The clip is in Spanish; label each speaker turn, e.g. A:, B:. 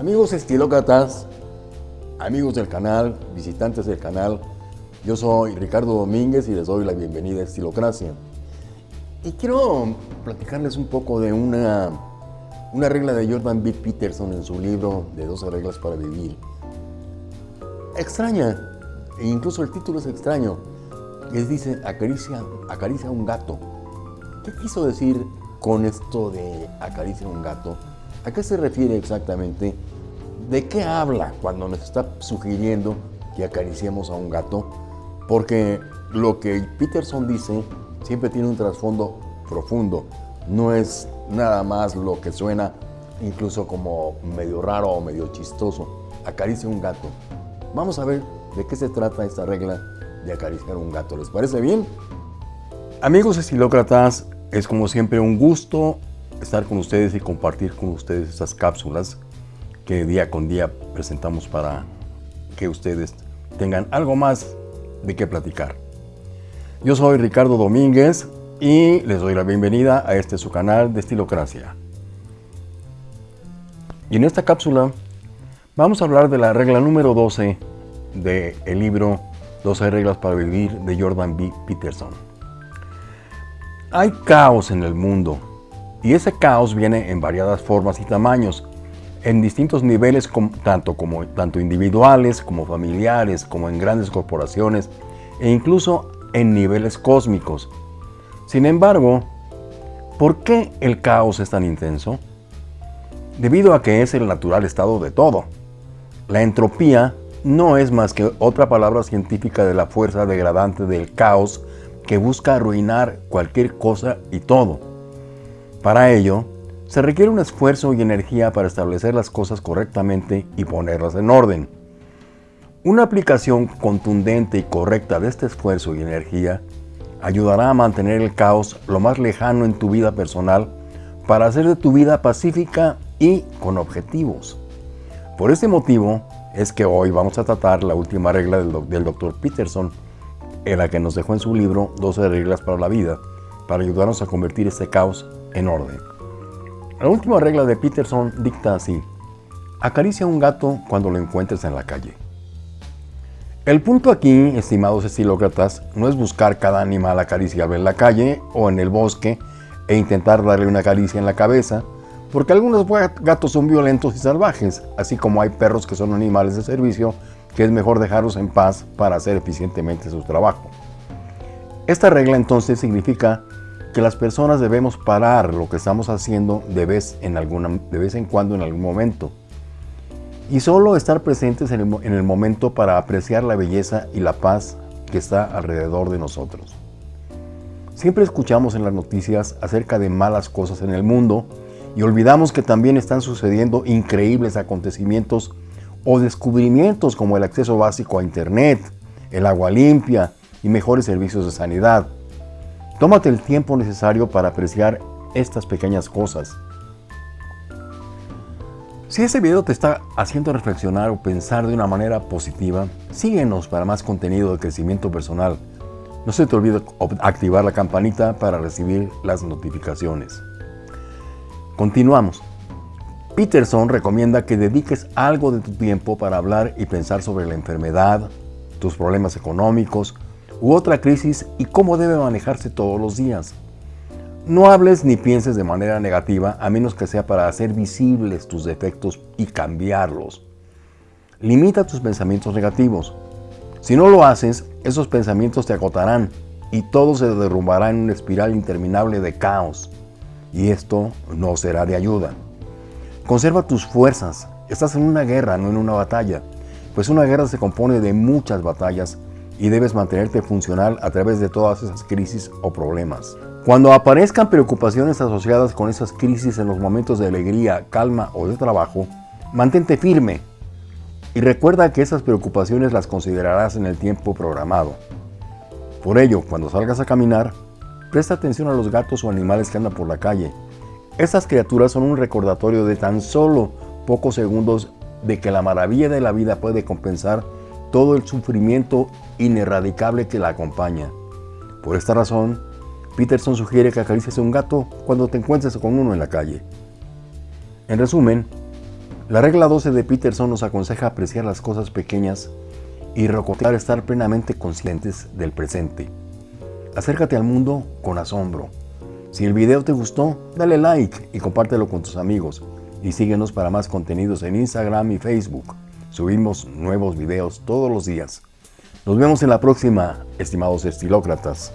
A: Amigos estilócratas, amigos del canal, visitantes del canal, yo soy Ricardo Domínguez y les doy la bienvenida a Estilocracia. Y quiero platicarles un poco de una, una regla de Jordan B. Peterson en su libro de 12 reglas para vivir. Extraña, e incluso el título es extraño. Les dice, acaricia, acaricia a un gato. ¿Qué quiso decir con esto de acaricia a un gato? ¿A qué se refiere exactamente? ¿De qué habla cuando nos está sugiriendo que acariciemos a un gato? Porque lo que Peterson dice siempre tiene un trasfondo profundo. No es nada más lo que suena incluso como medio raro o medio chistoso. Acaricia un gato. Vamos a ver de qué se trata esta regla de acariciar un gato. ¿Les parece bien? Amigos estilócratas, es como siempre un gusto estar con ustedes y compartir con ustedes estas cápsulas que día con día presentamos para que ustedes tengan algo más de qué platicar. Yo soy Ricardo Domínguez y les doy la bienvenida a este su canal de Estilocracia. Y en esta cápsula vamos a hablar de la regla número 12 del libro 12 reglas para vivir de Jordan B. Peterson. Hay caos en el mundo y ese caos viene en variadas formas y tamaños, en distintos niveles tanto, como, tanto individuales como familiares, como en grandes corporaciones e incluso en niveles cósmicos. Sin embargo, ¿por qué el caos es tan intenso? Debido a que es el natural estado de todo. La entropía no es más que otra palabra científica de la fuerza degradante del caos que busca arruinar cualquier cosa y todo. Para ello, se requiere un esfuerzo y energía para establecer las cosas correctamente y ponerlas en orden. Una aplicación contundente y correcta de este esfuerzo y energía ayudará a mantener el caos lo más lejano en tu vida personal para hacer de tu vida pacífica y con objetivos. Por este motivo es que hoy vamos a tratar la última regla del, del Dr. Peterson, en la que nos dejó en su libro 12 reglas para la vida, para ayudarnos a convertir este caos en orden. La última regla de Peterson dicta así, acaricia a un gato cuando lo encuentres en la calle. El punto aquí, estimados estilócratas, no es buscar cada animal acariciable en la calle o en el bosque e intentar darle una caricia en la cabeza, porque algunos gatos son violentos y salvajes, así como hay perros que son animales de servicio que es mejor dejarlos en paz para hacer eficientemente su trabajo. Esta regla entonces significa que las personas debemos parar lo que estamos haciendo de vez en, alguna, de vez en cuando en algún momento y solo estar presentes en el, en el momento para apreciar la belleza y la paz que está alrededor de nosotros. Siempre escuchamos en las noticias acerca de malas cosas en el mundo y olvidamos que también están sucediendo increíbles acontecimientos o descubrimientos como el acceso básico a Internet, el agua limpia y mejores servicios de sanidad. Tómate el tiempo necesario para apreciar estas pequeñas cosas. Si este video te está haciendo reflexionar o pensar de una manera positiva, síguenos para más contenido de crecimiento personal. No se te olvide activar la campanita para recibir las notificaciones. Continuamos. Peterson recomienda que dediques algo de tu tiempo para hablar y pensar sobre la enfermedad, tus problemas económicos u otra crisis y cómo debe manejarse todos los días. No hables ni pienses de manera negativa a menos que sea para hacer visibles tus defectos y cambiarlos. Limita tus pensamientos negativos. Si no lo haces, esos pensamientos te agotarán y todo se derrumbará en una espiral interminable de caos. Y esto no será de ayuda. Conserva tus fuerzas. Estás en una guerra, no en una batalla. Pues una guerra se compone de muchas batallas y debes mantenerte funcional a través de todas esas crisis o problemas. Cuando aparezcan preocupaciones asociadas con esas crisis en los momentos de alegría, calma o de trabajo, mantente firme y recuerda que esas preocupaciones las considerarás en el tiempo programado. Por ello, cuando salgas a caminar, presta atención a los gatos o animales que andan por la calle estas criaturas son un recordatorio de tan solo pocos segundos de que la maravilla de la vida puede compensar todo el sufrimiento ineradicable que la acompaña. Por esta razón, Peterson sugiere que acaricies a un gato cuando te encuentres con uno en la calle. En resumen, La regla 12 de Peterson nos aconseja apreciar las cosas pequeñas y recordar estar plenamente conscientes del presente. Acércate al mundo con asombro. Si el video te gustó, dale like y compártelo con tus amigos. Y síguenos para más contenidos en Instagram y Facebook. Subimos nuevos videos todos los días. Nos vemos en la próxima, estimados estilócratas.